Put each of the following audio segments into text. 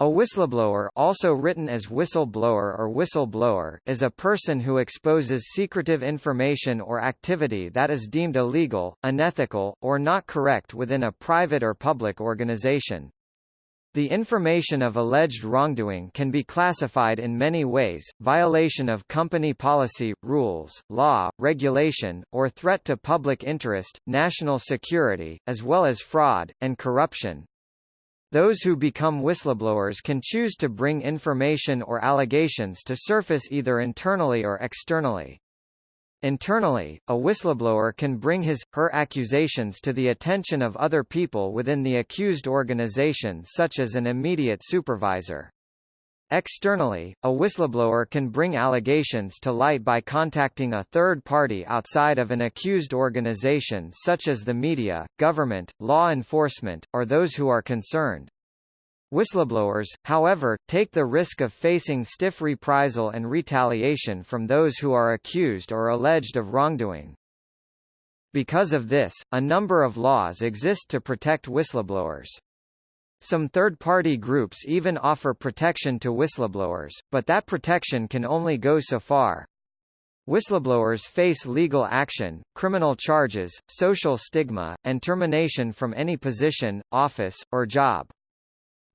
A whistleblower also written as whistleblower or whistleblower is a person who exposes secretive information or activity that is deemed illegal, unethical, or not correct within a private or public organization. The information of alleged wrongdoing can be classified in many ways, violation of company policy, rules, law, regulation, or threat to public interest, national security, as well as fraud, and corruption. Those who become whistleblowers can choose to bring information or allegations to surface either internally or externally. Internally, a whistleblower can bring his, her accusations to the attention of other people within the accused organization such as an immediate supervisor. Externally, a whistleblower can bring allegations to light by contacting a third party outside of an accused organization such as the media, government, law enforcement, or those who are concerned. Whistleblowers, however, take the risk of facing stiff reprisal and retaliation from those who are accused or alleged of wrongdoing. Because of this, a number of laws exist to protect whistleblowers. Some third-party groups even offer protection to whistleblowers, but that protection can only go so far. Whistleblowers face legal action, criminal charges, social stigma, and termination from any position, office, or job.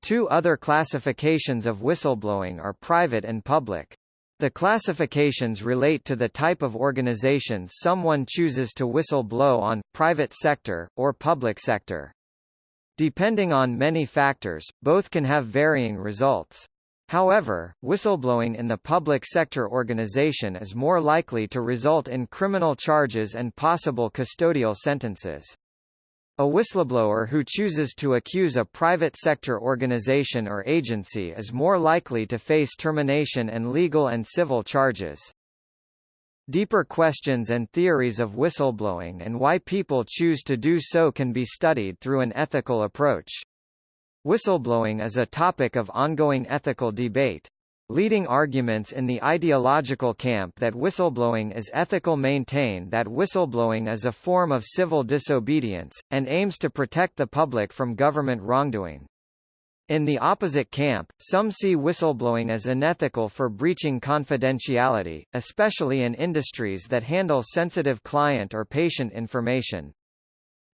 Two other classifications of whistleblowing are private and public. The classifications relate to the type of organizations someone chooses to whistle blow on, private sector, or public sector. Depending on many factors, both can have varying results. However, whistleblowing in the public sector organization is more likely to result in criminal charges and possible custodial sentences. A whistleblower who chooses to accuse a private sector organization or agency is more likely to face termination and legal and civil charges. Deeper questions and theories of whistleblowing and why people choose to do so can be studied through an ethical approach. Whistleblowing is a topic of ongoing ethical debate. Leading arguments in the ideological camp that whistleblowing is ethical maintain that whistleblowing is a form of civil disobedience, and aims to protect the public from government wrongdoing. In the opposite camp, some see whistleblowing as unethical for breaching confidentiality, especially in industries that handle sensitive client or patient information.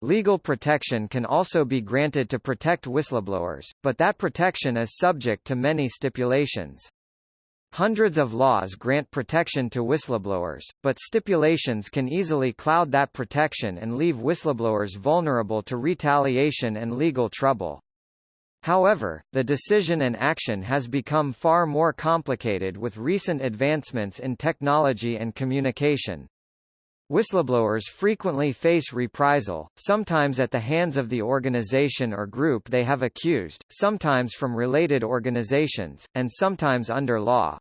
Legal protection can also be granted to protect whistleblowers, but that protection is subject to many stipulations. Hundreds of laws grant protection to whistleblowers, but stipulations can easily cloud that protection and leave whistleblowers vulnerable to retaliation and legal trouble. However, the decision and action has become far more complicated with recent advancements in technology and communication. Whistleblowers frequently face reprisal, sometimes at the hands of the organization or group they have accused, sometimes from related organizations, and sometimes under law.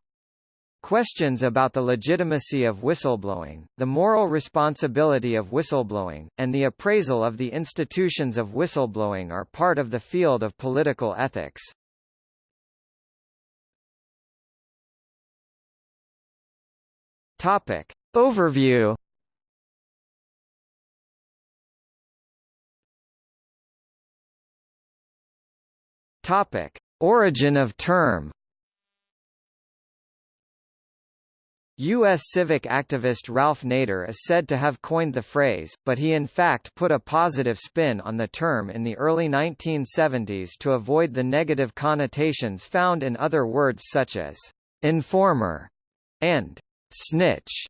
Questions about the legitimacy of whistleblowing, the moral responsibility of whistleblowing, and the appraisal of the institutions of whistleblowing are part of the field of political ethics. Topic. Overview Topic. Origin of term U.S. civic activist Ralph Nader is said to have coined the phrase, but he in fact put a positive spin on the term in the early 1970s to avoid the negative connotations found in other words such as informer and snitch.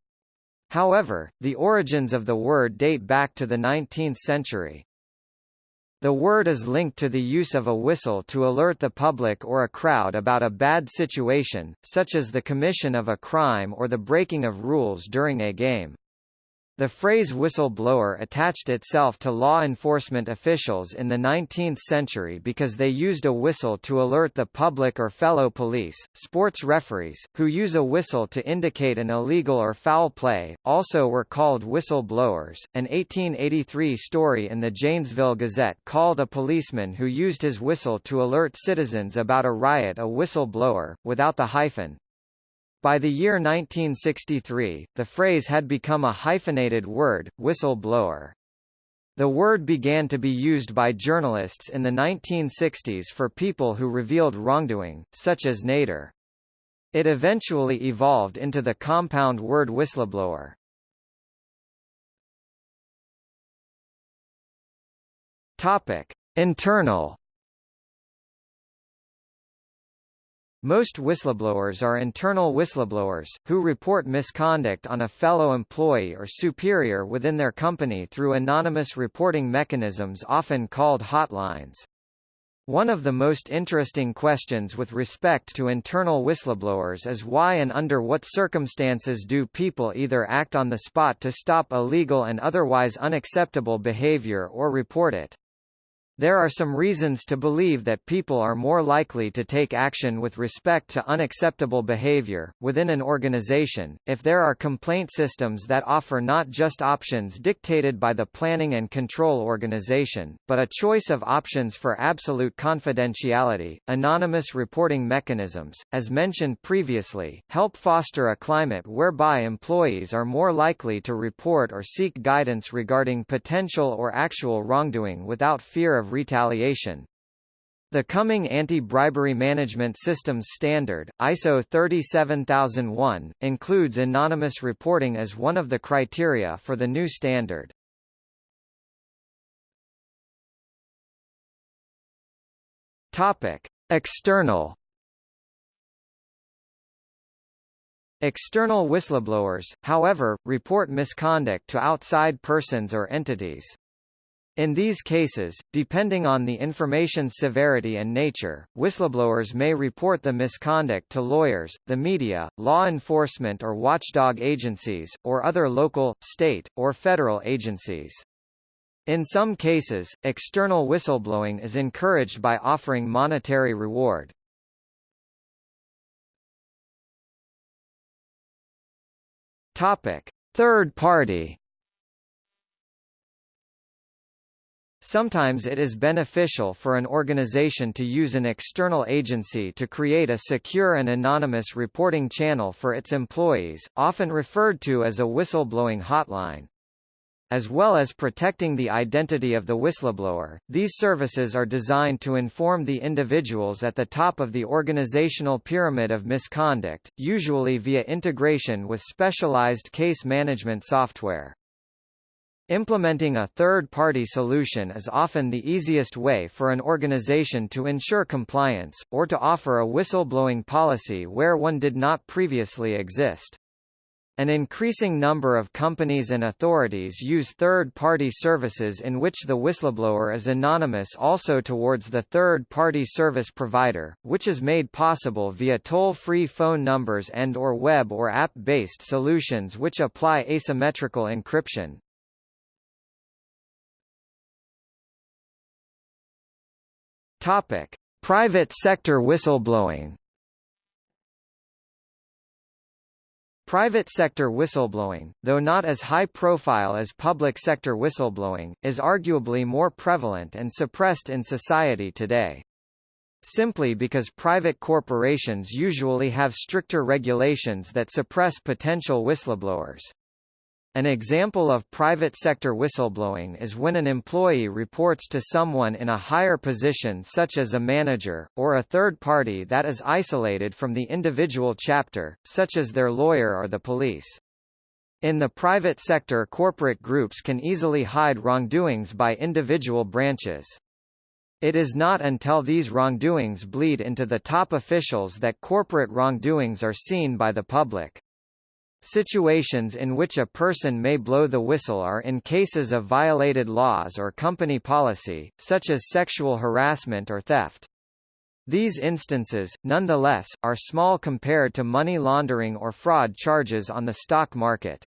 However, the origins of the word date back to the 19th century. The word is linked to the use of a whistle to alert the public or a crowd about a bad situation, such as the commission of a crime or the breaking of rules during a game. The phrase whistleblower attached itself to law enforcement officials in the 19th century because they used a whistle to alert the public or fellow police. Sports referees, who use a whistle to indicate an illegal or foul play, also were called whistleblowers. An 1883 story in the Janesville Gazette called a policeman who used his whistle to alert citizens about a riot a whistleblower, without the hyphen. By the year 1963, the phrase had become a hyphenated word, whistle-blower. The word began to be used by journalists in the 1960s for people who revealed wrongdoing, such as Nader. It eventually evolved into the compound word whistleblower. Topic: Internal Most whistleblowers are internal whistleblowers, who report misconduct on a fellow employee or superior within their company through anonymous reporting mechanisms often called hotlines. One of the most interesting questions with respect to internal whistleblowers is why and under what circumstances do people either act on the spot to stop illegal and otherwise unacceptable behavior or report it. There are some reasons to believe that people are more likely to take action with respect to unacceptable behavior, within an organization, if there are complaint systems that offer not just options dictated by the planning and control organization, but a choice of options for absolute confidentiality. Anonymous reporting mechanisms, as mentioned previously, help foster a climate whereby employees are more likely to report or seek guidance regarding potential or actual wrongdoing without fear of retaliation. The coming Anti-Bribery Management Systems Standard, ISO 37001, includes anonymous reporting as one of the criteria for the new standard. Topic: External External whistleblowers, however, report misconduct to outside persons or entities. In these cases, depending on the information's severity and nature, whistleblowers may report the misconduct to lawyers, the media, law enforcement or watchdog agencies, or other local, state, or federal agencies. In some cases, external whistleblowing is encouraged by offering monetary reward. Topic: Third party Sometimes it is beneficial for an organization to use an external agency to create a secure and anonymous reporting channel for its employees, often referred to as a whistleblowing hotline. As well as protecting the identity of the whistleblower, these services are designed to inform the individuals at the top of the organizational pyramid of misconduct, usually via integration with specialized case management software. Implementing a third-party solution is often the easiest way for an organization to ensure compliance, or to offer a whistleblowing policy where one did not previously exist. An increasing number of companies and authorities use third-party services in which the whistleblower is anonymous also towards the third-party service provider, which is made possible via toll-free phone numbers and or web or app-based solutions which apply asymmetrical encryption. Topic: Private sector whistleblowing. Private sector whistleblowing, though not as high profile as public sector whistleblowing, is arguably more prevalent and suppressed in society today. Simply because private corporations usually have stricter regulations that suppress potential whistleblowers. An example of private sector whistleblowing is when an employee reports to someone in a higher position such as a manager, or a third party that is isolated from the individual chapter, such as their lawyer or the police. In the private sector corporate groups can easily hide wrongdoings by individual branches. It is not until these wrongdoings bleed into the top officials that corporate wrongdoings are seen by the public. Situations in which a person may blow the whistle are in cases of violated laws or company policy, such as sexual harassment or theft. These instances, nonetheless, are small compared to money laundering or fraud charges on the stock market.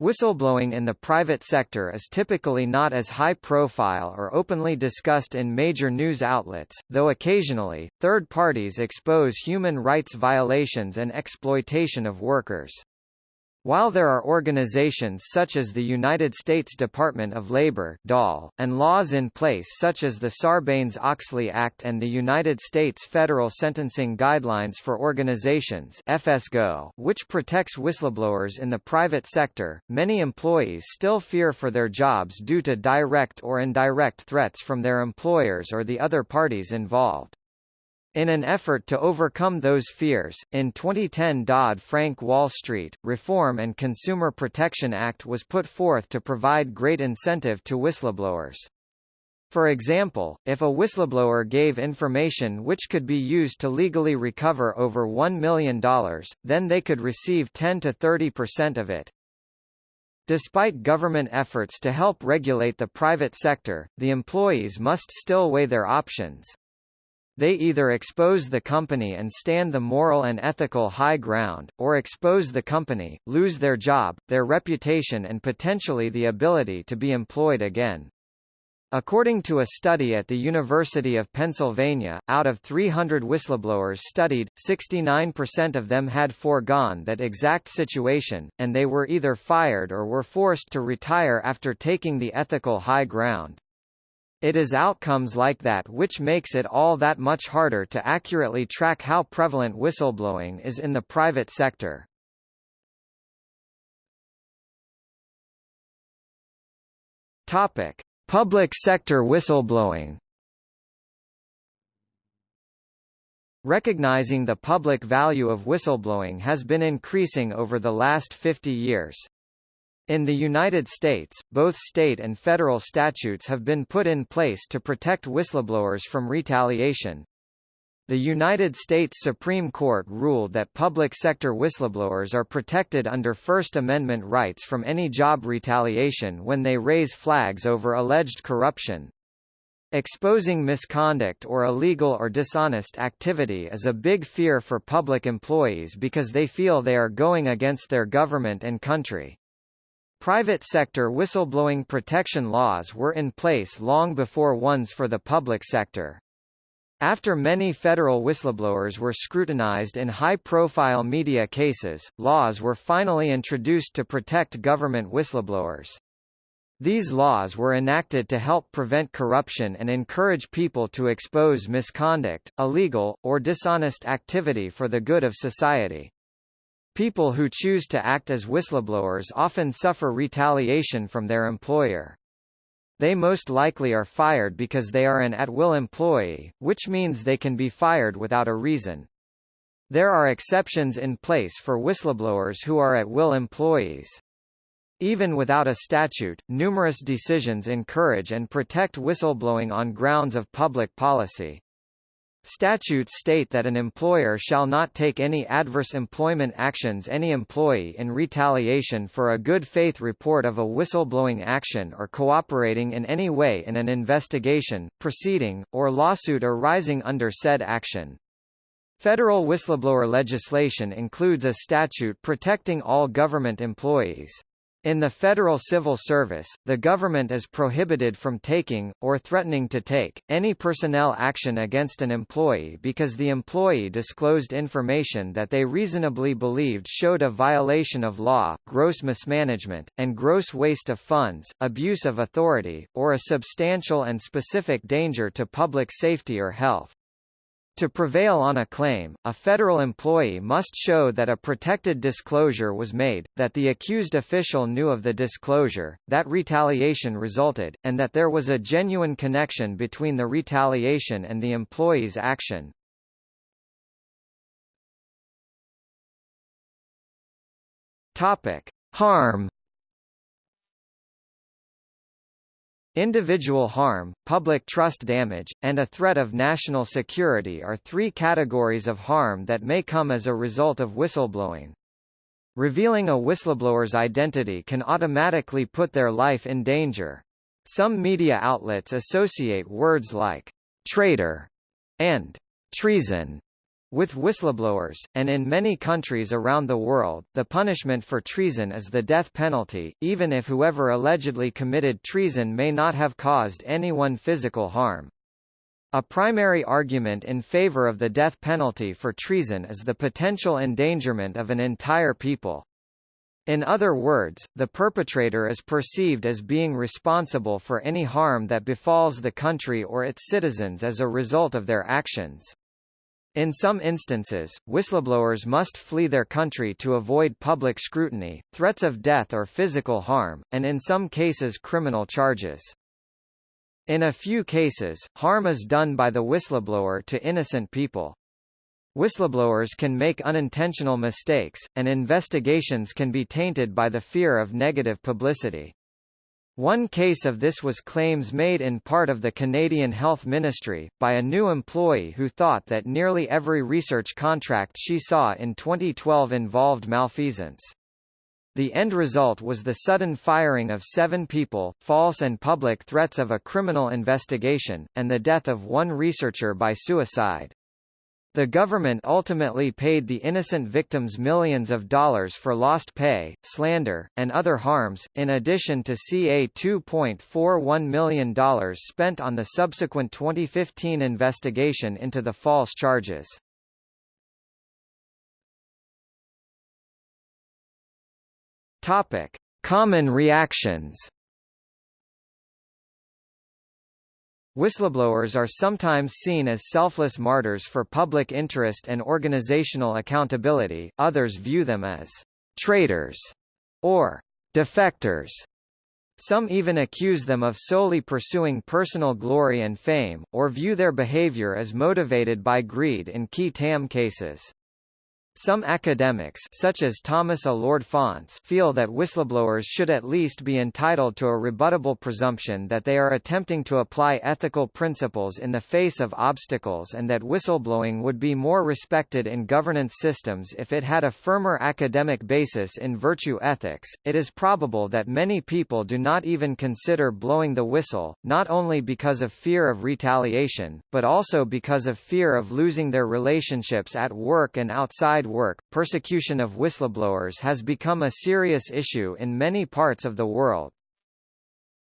Whistleblowing in the private sector is typically not as high profile or openly discussed in major news outlets, though occasionally, third parties expose human rights violations and exploitation of workers. While there are organizations such as the United States Department of Labor and laws in place such as the Sarbanes-Oxley Act and the United States Federal Sentencing Guidelines for Organizations (FSGO), which protects whistleblowers in the private sector, many employees still fear for their jobs due to direct or indirect threats from their employers or the other parties involved. In an effort to overcome those fears, in 2010 Dodd-Frank Wall Street, Reform and Consumer Protection Act was put forth to provide great incentive to whistleblowers. For example, if a whistleblower gave information which could be used to legally recover over $1 million, then they could receive 10 to 30% of it. Despite government efforts to help regulate the private sector, the employees must still weigh their options. They either expose the company and stand the moral and ethical high ground, or expose the company, lose their job, their reputation and potentially the ability to be employed again. According to a study at the University of Pennsylvania, out of 300 whistleblowers studied, 69% of them had foregone that exact situation, and they were either fired or were forced to retire after taking the ethical high ground. It is outcomes like that which makes it all that much harder to accurately track how prevalent whistleblowing is in the private sector. Topic: Public sector whistleblowing. Recognizing the public value of whistleblowing has been increasing over the last 50 years. In the United States, both state and federal statutes have been put in place to protect whistleblowers from retaliation. The United States Supreme Court ruled that public sector whistleblowers are protected under First Amendment rights from any job retaliation when they raise flags over alleged corruption. Exposing misconduct or illegal or dishonest activity is a big fear for public employees because they feel they are going against their government and country. Private sector whistleblowing protection laws were in place long before ones for the public sector. After many federal whistleblowers were scrutinized in high-profile media cases, laws were finally introduced to protect government whistleblowers. These laws were enacted to help prevent corruption and encourage people to expose misconduct, illegal, or dishonest activity for the good of society. People who choose to act as whistleblowers often suffer retaliation from their employer. They most likely are fired because they are an at-will employee, which means they can be fired without a reason. There are exceptions in place for whistleblowers who are at-will employees. Even without a statute, numerous decisions encourage and protect whistleblowing on grounds of public policy. Statutes state that an employer shall not take any adverse employment actions any employee in retaliation for a good faith report of a whistleblowing action or cooperating in any way in an investigation, proceeding, or lawsuit arising under said action. Federal whistleblower legislation includes a statute protecting all government employees. In the federal civil service, the government is prohibited from taking, or threatening to take, any personnel action against an employee because the employee disclosed information that they reasonably believed showed a violation of law, gross mismanagement, and gross waste of funds, abuse of authority, or a substantial and specific danger to public safety or health. To prevail on a claim, a federal employee must show that a protected disclosure was made, that the accused official knew of the disclosure, that retaliation resulted, and that there was a genuine connection between the retaliation and the employee's action. Topic: Harm Individual harm, public trust damage, and a threat of national security are three categories of harm that may come as a result of whistleblowing. Revealing a whistleblower's identity can automatically put their life in danger. Some media outlets associate words like traitor and treason with whistleblowers, and in many countries around the world, the punishment for treason is the death penalty, even if whoever allegedly committed treason may not have caused anyone physical harm. A primary argument in favor of the death penalty for treason is the potential endangerment of an entire people. In other words, the perpetrator is perceived as being responsible for any harm that befalls the country or its citizens as a result of their actions. In some instances, whistleblowers must flee their country to avoid public scrutiny, threats of death or physical harm, and in some cases criminal charges. In a few cases, harm is done by the whistleblower to innocent people. Whistleblowers can make unintentional mistakes, and investigations can be tainted by the fear of negative publicity. One case of this was claims made in part of the Canadian Health Ministry, by a new employee who thought that nearly every research contract she saw in 2012 involved malfeasance. The end result was the sudden firing of seven people, false and public threats of a criminal investigation, and the death of one researcher by suicide. The government ultimately paid the innocent victims millions of dollars for lost pay, slander, and other harms, in addition to ca $2.41 million spent on the subsequent 2015 investigation into the false charges. Topic: Common reactions. Whistleblowers are sometimes seen as selfless martyrs for public interest and organizational accountability, others view them as traitors or defectors. Some even accuse them of solely pursuing personal glory and fame, or view their behavior as motivated by greed in qui tam cases. Some academics such as Thomas Alured Faunce feel that whistleblowers should at least be entitled to a rebuttable presumption that they are attempting to apply ethical principles in the face of obstacles and that whistleblowing would be more respected in governance systems if it had a firmer academic basis in virtue ethics. It is probable that many people do not even consider blowing the whistle, not only because of fear of retaliation, but also because of fear of losing their relationships at work and outside work, persecution of whistleblowers has become a serious issue in many parts of the world.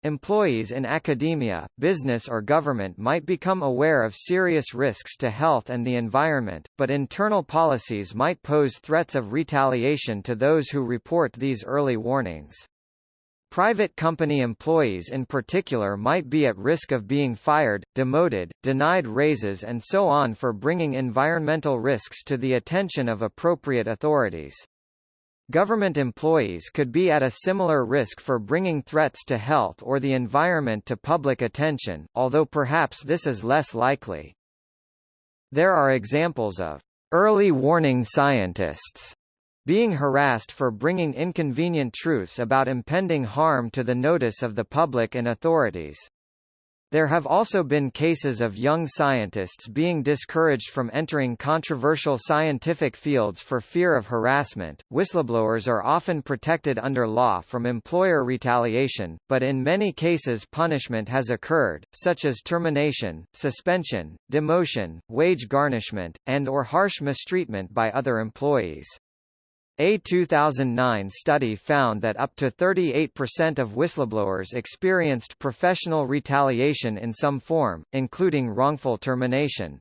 Employees in academia, business or government might become aware of serious risks to health and the environment, but internal policies might pose threats of retaliation to those who report these early warnings. Private company employees in particular might be at risk of being fired, demoted, denied raises and so on for bringing environmental risks to the attention of appropriate authorities. Government employees could be at a similar risk for bringing threats to health or the environment to public attention, although perhaps this is less likely. There are examples of early warning scientists being harassed for bringing inconvenient truths about impending harm to the notice of the public and authorities. There have also been cases of young scientists being discouraged from entering controversial scientific fields for fear of harassment. Whistleblowers are often protected under law from employer retaliation, but in many cases punishment has occurred, such as termination, suspension, demotion, wage garnishment, and or harsh mistreatment by other employees. A 2009 study found that up to 38% of whistleblowers experienced professional retaliation in some form, including wrongful termination.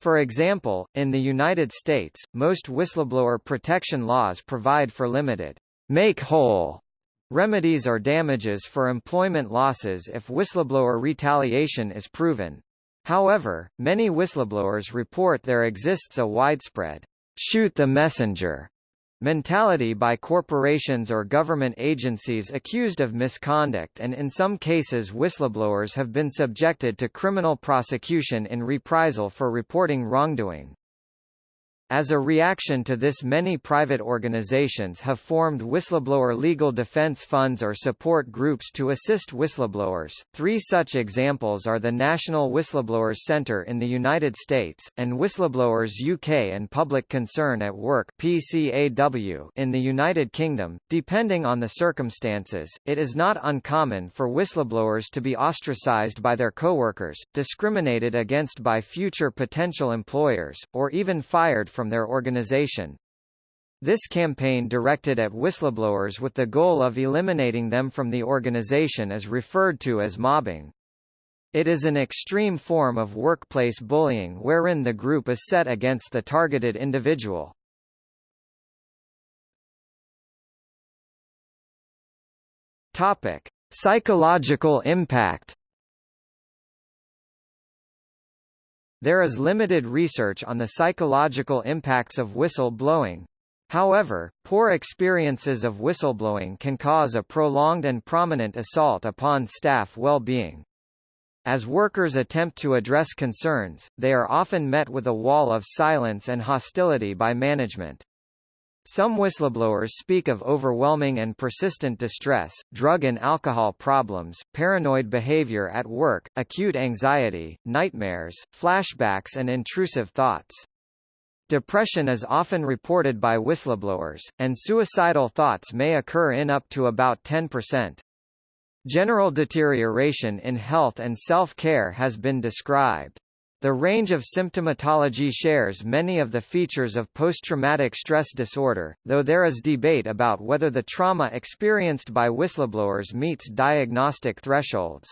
For example, in the United States, most whistleblower protection laws provide for limited make whole remedies or damages for employment losses if whistleblower retaliation is proven. However, many whistleblowers report there exists a widespread shoot the messenger mentality by corporations or government agencies accused of misconduct and in some cases whistleblowers have been subjected to criminal prosecution in reprisal for reporting wrongdoing. As a reaction to this many private organizations have formed whistleblower legal defense funds or support groups to assist whistleblowers. Three such examples are the National Whistleblowers Centre in the United States, and Whistleblowers UK and Public Concern at Work PCAW in the United Kingdom. Depending on the circumstances, it is not uncommon for whistleblowers to be ostracized by their coworkers, discriminated against by future potential employers, or even fired from their organization. This campaign directed at whistleblowers with the goal of eliminating them from the organization is referred to as mobbing. It is an extreme form of workplace bullying wherein the group is set against the targeted individual. Topic: Psychological impact. There is limited research on the psychological impacts of whistle-blowing. However, poor experiences of whistleblowing can cause a prolonged and prominent assault upon staff well-being. As workers attempt to address concerns, they are often met with a wall of silence and hostility by management. Some whistleblowers speak of overwhelming and persistent distress, drug and alcohol problems, paranoid behavior at work, acute anxiety, nightmares, flashbacks and intrusive thoughts. Depression is often reported by whistleblowers, and suicidal thoughts may occur in up to about 10%. General deterioration in health and self-care has been described. The range of symptomatology shares many of the features of post-traumatic stress disorder, though there is debate about whether the trauma experienced by whistleblowers meets diagnostic thresholds.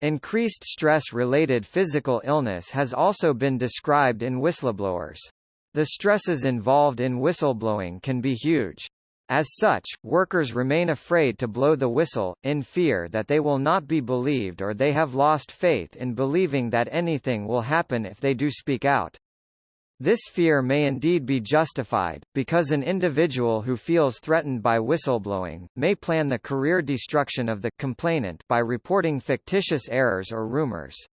Increased stress-related physical illness has also been described in whistleblowers. The stresses involved in whistleblowing can be huge. As such, workers remain afraid to blow the whistle, in fear that they will not be believed or they have lost faith in believing that anything will happen if they do speak out. This fear may indeed be justified, because an individual who feels threatened by whistleblowing, may plan the career destruction of the complainant by reporting fictitious errors or rumors.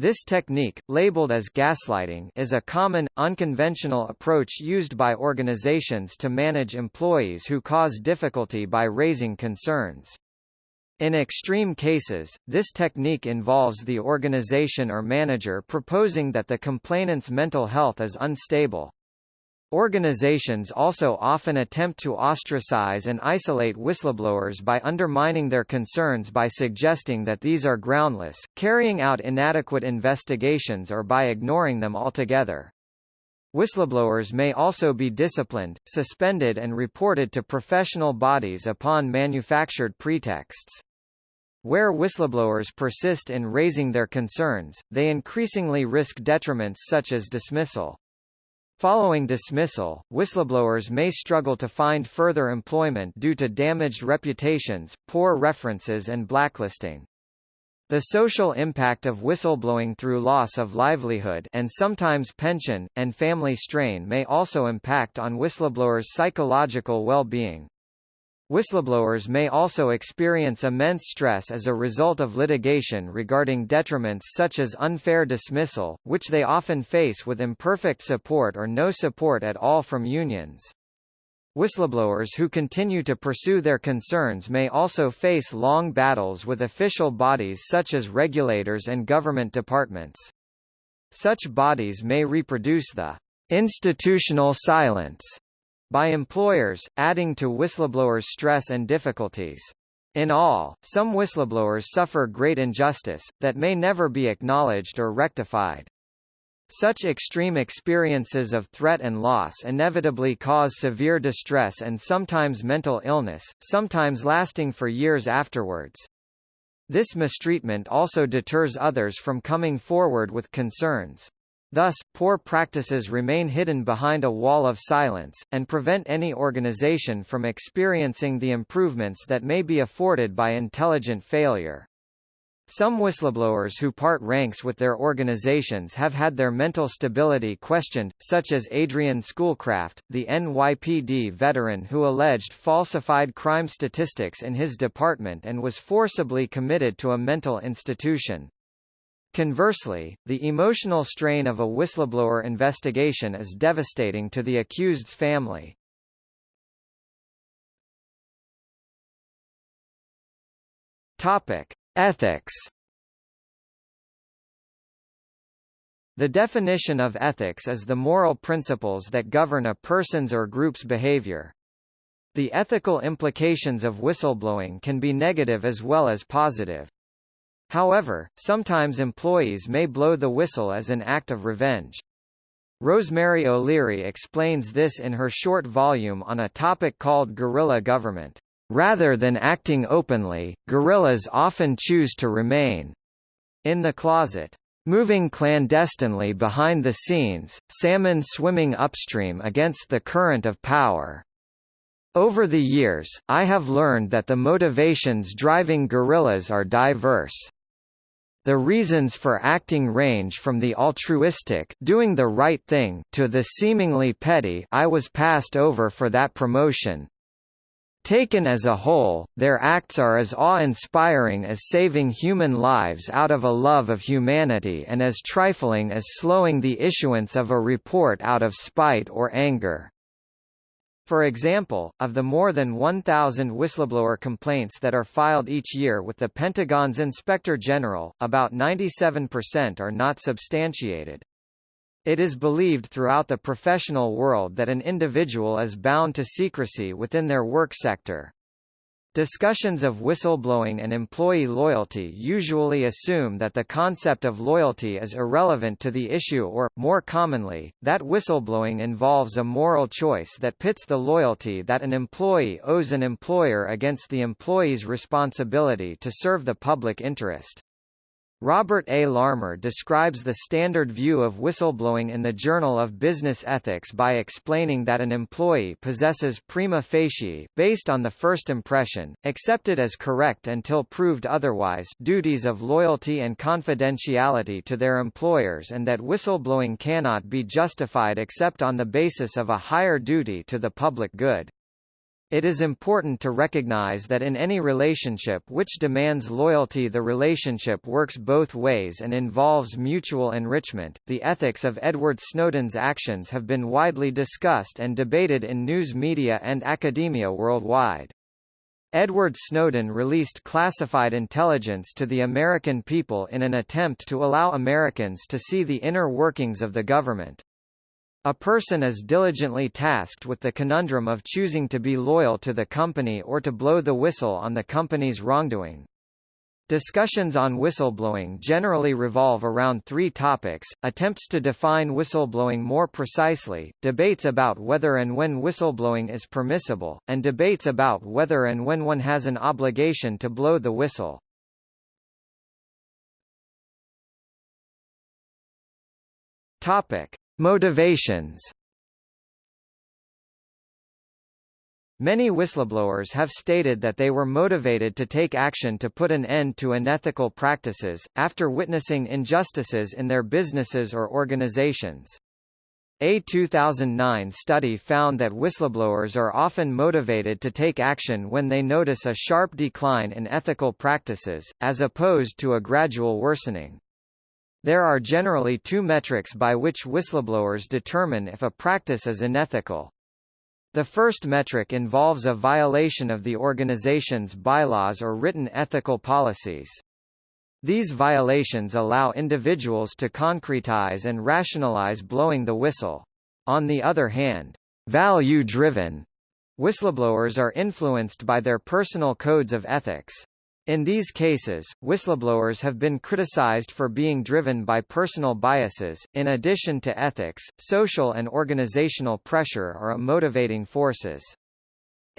This technique, labeled as gaslighting is a common, unconventional approach used by organizations to manage employees who cause difficulty by raising concerns. In extreme cases, this technique involves the organization or manager proposing that the complainant's mental health is unstable. Organizations also often attempt to ostracize and isolate whistleblowers by undermining their concerns by suggesting that these are groundless, carrying out inadequate investigations or by ignoring them altogether. Whistleblowers may also be disciplined, suspended and reported to professional bodies upon manufactured pretexts. Where whistleblowers persist in raising their concerns, they increasingly risk detriments such as dismissal. Following dismissal, whistleblowers may struggle to find further employment due to damaged reputations, poor references and blacklisting. The social impact of whistleblowing through loss of livelihood and sometimes pension, and family strain may also impact on whistleblowers' psychological well-being. Whistleblowers may also experience immense stress as a result of litigation regarding detriments such as unfair dismissal, which they often face with imperfect support or no support at all from unions. Whistleblowers who continue to pursue their concerns may also face long battles with official bodies such as regulators and government departments. Such bodies may reproduce the institutional silence by employers, adding to whistleblowers' stress and difficulties. In all, some whistleblowers suffer great injustice, that may never be acknowledged or rectified. Such extreme experiences of threat and loss inevitably cause severe distress and sometimes mental illness, sometimes lasting for years afterwards. This mistreatment also deters others from coming forward with concerns. Thus, poor practices remain hidden behind a wall of silence, and prevent any organization from experiencing the improvements that may be afforded by intelligent failure. Some whistleblowers who part ranks with their organizations have had their mental stability questioned, such as Adrian Schoolcraft, the NYPD veteran who alleged falsified crime statistics in his department and was forcibly committed to a mental institution. Conversely, the emotional strain of a whistleblower investigation is devastating to the accused's family. Topic: Ethics. The definition of ethics is the moral principles that govern a person's or group's behavior. The ethical implications of whistleblowing can be negative as well as positive. However, sometimes employees may blow the whistle as an act of revenge. Rosemary O'Leary explains this in her short volume on a topic called guerrilla government. Rather than acting openly, guerrillas often choose to remain in the closet. Moving clandestinely behind the scenes, salmon swimming upstream against the current of power. Over the years, I have learned that the motivations driving guerrillas are diverse. The reasons for acting range from the altruistic doing the right thing to the seemingly petty I was passed over for that promotion. Taken as a whole, their acts are as awe-inspiring as saving human lives out of a love of humanity and as trifling as slowing the issuance of a report out of spite or anger. For example, of the more than 1,000 whistleblower complaints that are filed each year with the Pentagon's Inspector General, about 97% are not substantiated. It is believed throughout the professional world that an individual is bound to secrecy within their work sector. Discussions of whistleblowing and employee loyalty usually assume that the concept of loyalty is irrelevant to the issue or, more commonly, that whistleblowing involves a moral choice that pits the loyalty that an employee owes an employer against the employee's responsibility to serve the public interest. Robert A. Larmer describes the standard view of whistleblowing in the Journal of Business Ethics by explaining that an employee possesses prima facie, based on the first impression, accepted as correct until proved otherwise duties of loyalty and confidentiality to their employers and that whistleblowing cannot be justified except on the basis of a higher duty to the public good. It is important to recognize that in any relationship which demands loyalty the relationship works both ways and involves mutual enrichment. The ethics of Edward Snowden's actions have been widely discussed and debated in news media and academia worldwide. Edward Snowden released classified intelligence to the American people in an attempt to allow Americans to see the inner workings of the government. A person is diligently tasked with the conundrum of choosing to be loyal to the company or to blow the whistle on the company's wrongdoing. Discussions on whistleblowing generally revolve around three topics, attempts to define whistleblowing more precisely, debates about whether and when whistleblowing is permissible, and debates about whether and when one has an obligation to blow the whistle. Topic. Motivations Many whistleblowers have stated that they were motivated to take action to put an end to unethical practices, after witnessing injustices in their businesses or organizations. A 2009 study found that whistleblowers are often motivated to take action when they notice a sharp decline in ethical practices, as opposed to a gradual worsening. There are generally two metrics by which whistleblowers determine if a practice is unethical. The first metric involves a violation of the organization's bylaws or written ethical policies. These violations allow individuals to concretize and rationalize blowing the whistle. On the other hand, value-driven whistleblowers are influenced by their personal codes of ethics. In these cases, whistleblowers have been criticized for being driven by personal biases. In addition to ethics, social and organizational pressure are motivating forces.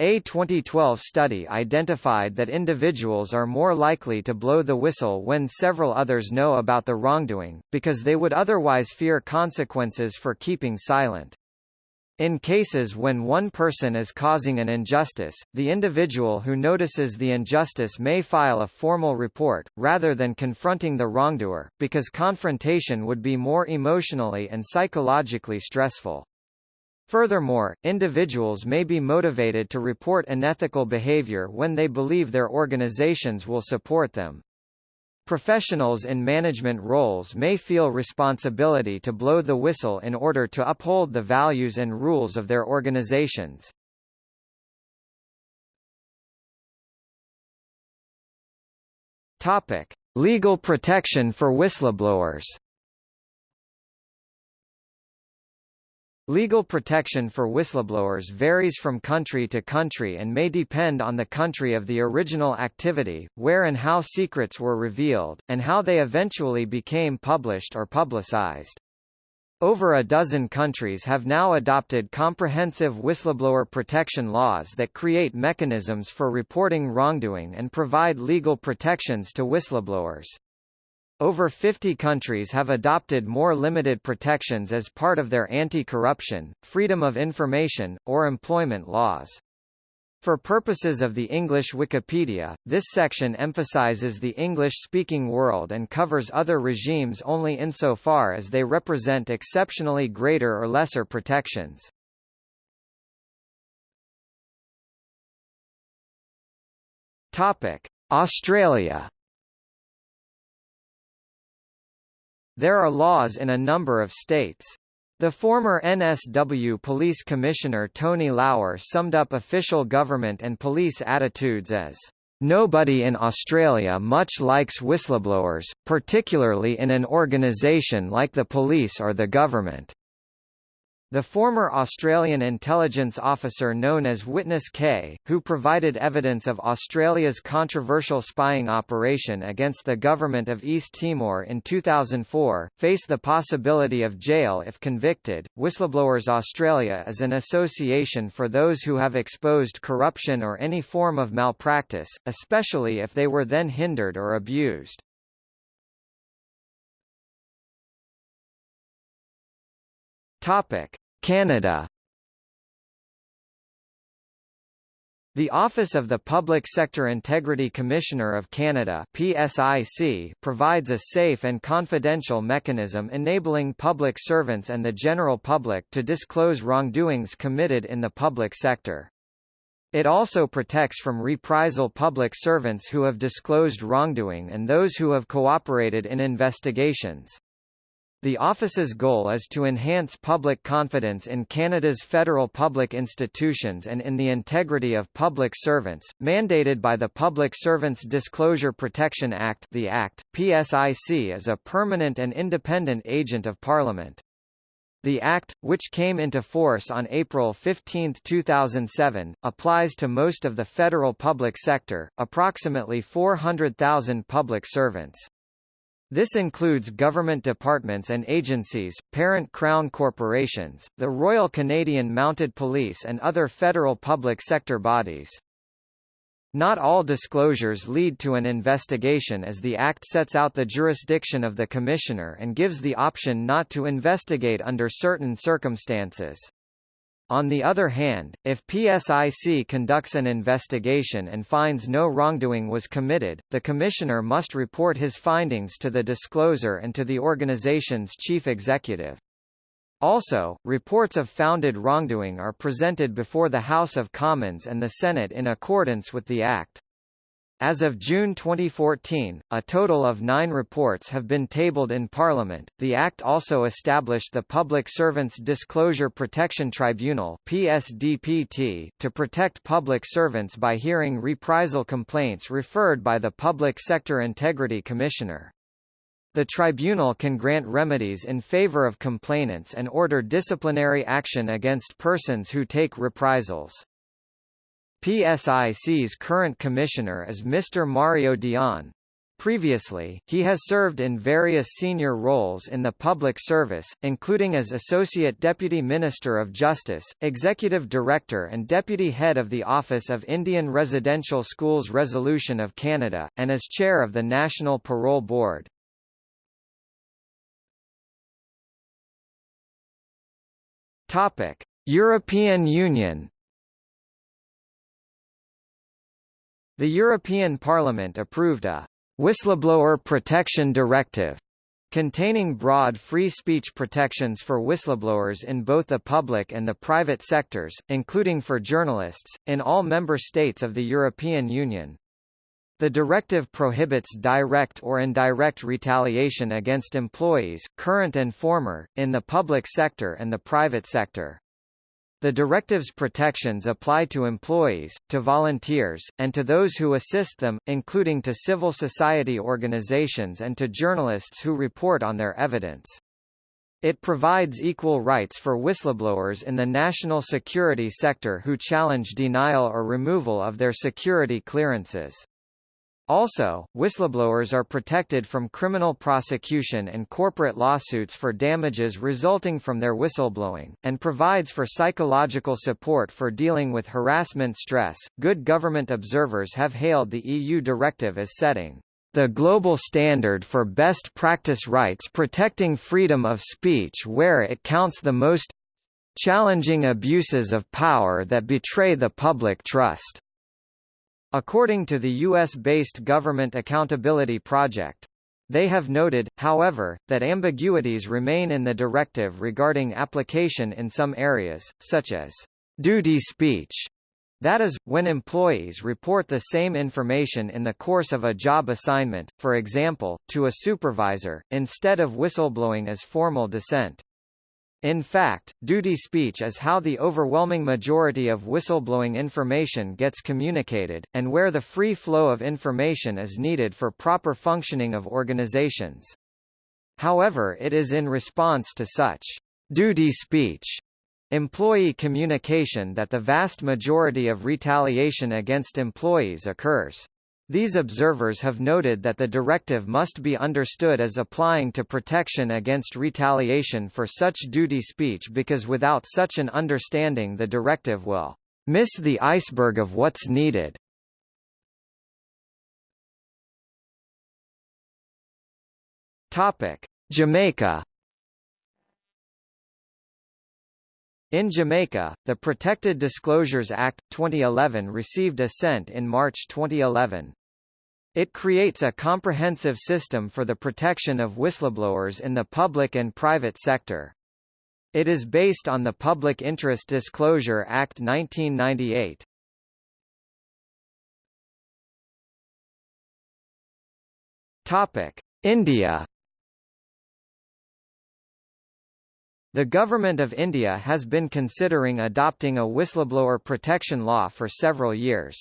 A 2012 study identified that individuals are more likely to blow the whistle when several others know about the wrongdoing, because they would otherwise fear consequences for keeping silent. In cases when one person is causing an injustice, the individual who notices the injustice may file a formal report, rather than confronting the wrongdoer, because confrontation would be more emotionally and psychologically stressful. Furthermore, individuals may be motivated to report unethical behavior when they believe their organizations will support them. Professionals in management roles may feel responsibility to blow the whistle in order to uphold the values and rules of their organizations. Topic: Legal protection for whistleblowers. Legal protection for whistleblowers varies from country to country and may depend on the country of the original activity, where and how secrets were revealed, and how they eventually became published or publicized. Over a dozen countries have now adopted comprehensive whistleblower protection laws that create mechanisms for reporting wrongdoing and provide legal protections to whistleblowers. Over 50 countries have adopted more limited protections as part of their anti-corruption, freedom of information, or employment laws. For purposes of the English Wikipedia, this section emphasizes the English-speaking world and covers other regimes only insofar as they represent exceptionally greater or lesser protections. Australia There are laws in a number of states. The former NSW Police Commissioner Tony Lauer summed up official government and police attitudes as, "...nobody in Australia much likes whistleblowers, particularly in an organisation like the police or the government." The former Australian intelligence officer known as Witness K, who provided evidence of Australia's controversial spying operation against the government of East Timor in 2004, faced the possibility of jail if convicted. Whistleblowers Australia is an association for those who have exposed corruption or any form of malpractice, especially if they were then hindered or abused. Topic: Canada The Office of the Public Sector Integrity Commissioner of Canada PSIC provides a safe and confidential mechanism enabling public servants and the general public to disclose wrongdoings committed in the public sector. It also protects from reprisal public servants who have disclosed wrongdoing and those who have cooperated in investigations. The office's goal is to enhance public confidence in Canada's federal public institutions and in the integrity of public servants, mandated by the Public Servants Disclosure Protection Act the Act. PSIC is a permanent and independent agent of Parliament. The Act, which came into force on April 15, 2007, applies to most of the federal public sector, approximately 400,000 public servants. This includes government departments and agencies, parent Crown corporations, the Royal Canadian Mounted Police and other federal public sector bodies. Not all disclosures lead to an investigation as the Act sets out the jurisdiction of the Commissioner and gives the option not to investigate under certain circumstances. On the other hand, if PSIC conducts an investigation and finds no wrongdoing was committed, the Commissioner must report his findings to the discloser and to the organization's chief executive. Also, reports of founded wrongdoing are presented before the House of Commons and the Senate in accordance with the Act. As of June 2014, a total of nine reports have been tabled in Parliament. The Act also established the Public Servants Disclosure Protection Tribunal (PSDPT) to protect public servants by hearing reprisal complaints referred by the Public Sector Integrity Commissioner. The tribunal can grant remedies in favor of complainants and order disciplinary action against persons who take reprisals. PSIC's current commissioner is Mr. Mario Dion. Previously, he has served in various senior roles in the public service, including as Associate Deputy Minister of Justice, Executive Director and Deputy Head of the Office of Indian Residential Schools Resolution of Canada, and as Chair of the National Parole Board. European Union The European Parliament approved a «whistleblower protection directive» containing broad free speech protections for whistleblowers in both the public and the private sectors, including for journalists, in all member states of the European Union. The directive prohibits direct or indirect retaliation against employees, current and former, in the public sector and the private sector. The directive's protections apply to employees, to volunteers, and to those who assist them, including to civil society organizations and to journalists who report on their evidence. It provides equal rights for whistleblowers in the national security sector who challenge denial or removal of their security clearances. Also, whistleblowers are protected from criminal prosecution and corporate lawsuits for damages resulting from their whistleblowing, and provides for psychological support for dealing with harassment stress. Good government observers have hailed the EU directive as setting the global standard for best practice rights protecting freedom of speech where it counts the most challenging abuses of power that betray the public trust. According to the U.S.-based Government Accountability Project. They have noted, however, that ambiguities remain in the directive regarding application in some areas, such as duty speech, that is, when employees report the same information in the course of a job assignment, for example, to a supervisor, instead of whistleblowing as formal dissent. In fact, duty speech is how the overwhelming majority of whistleblowing information gets communicated, and where the free flow of information is needed for proper functioning of organizations. However it is in response to such duty speech employee communication that the vast majority of retaliation against employees occurs. These observers have noted that the directive must be understood as applying to protection against retaliation for such duty speech because without such an understanding the directive will miss the iceberg of what's needed. Topic: Jamaica In Jamaica, the Protected Disclosures Act, 2011 received assent in March 2011. It creates a comprehensive system for the protection of whistleblowers in the public and private sector. It is based on the Public Interest Disclosure Act 1998. Topic: India The Government of India has been considering adopting a whistleblower protection law for several years.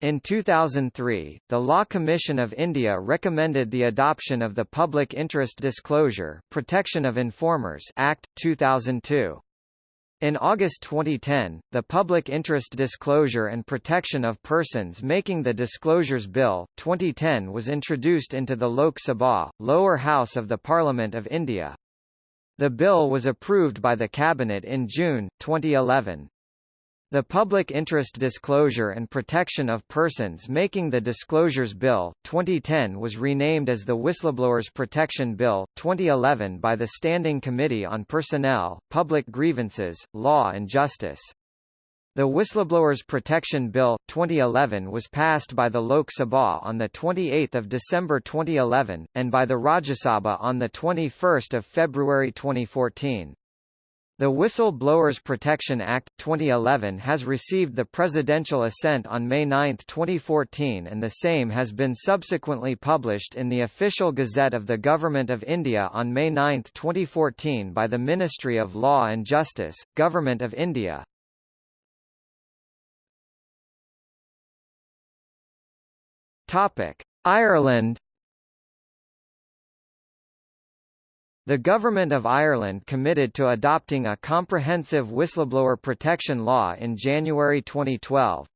In 2003, the Law Commission of India recommended the adoption of the Public Interest Disclosure Protection of Informers Act, 2002. In August 2010, the Public Interest Disclosure and Protection of Persons Making the Disclosures Bill, 2010 was introduced into the Lok Sabha, lower house of the Parliament of India. The bill was approved by the Cabinet in June, 2011. The Public Interest Disclosure and Protection of Persons Making the Disclosures Bill, 2010 was renamed as the Whistleblowers Protection Bill, 2011 by the Standing Committee on Personnel, Public Grievances, Law and Justice. The Whistleblowers Protection Bill, 2011 was passed by the Lok Sabha on 28 December 2011, and by the Rajya Sabha on 21 February 2014. The Whistle-Blowers Protection Act, 2011 has received the presidential assent on May 9, 2014 and the same has been subsequently published in the Official Gazette of the Government of India on May 9, 2014 by the Ministry of Law and Justice, Government of India. Ireland The Government of Ireland committed to adopting a comprehensive whistleblower protection law in January 2012.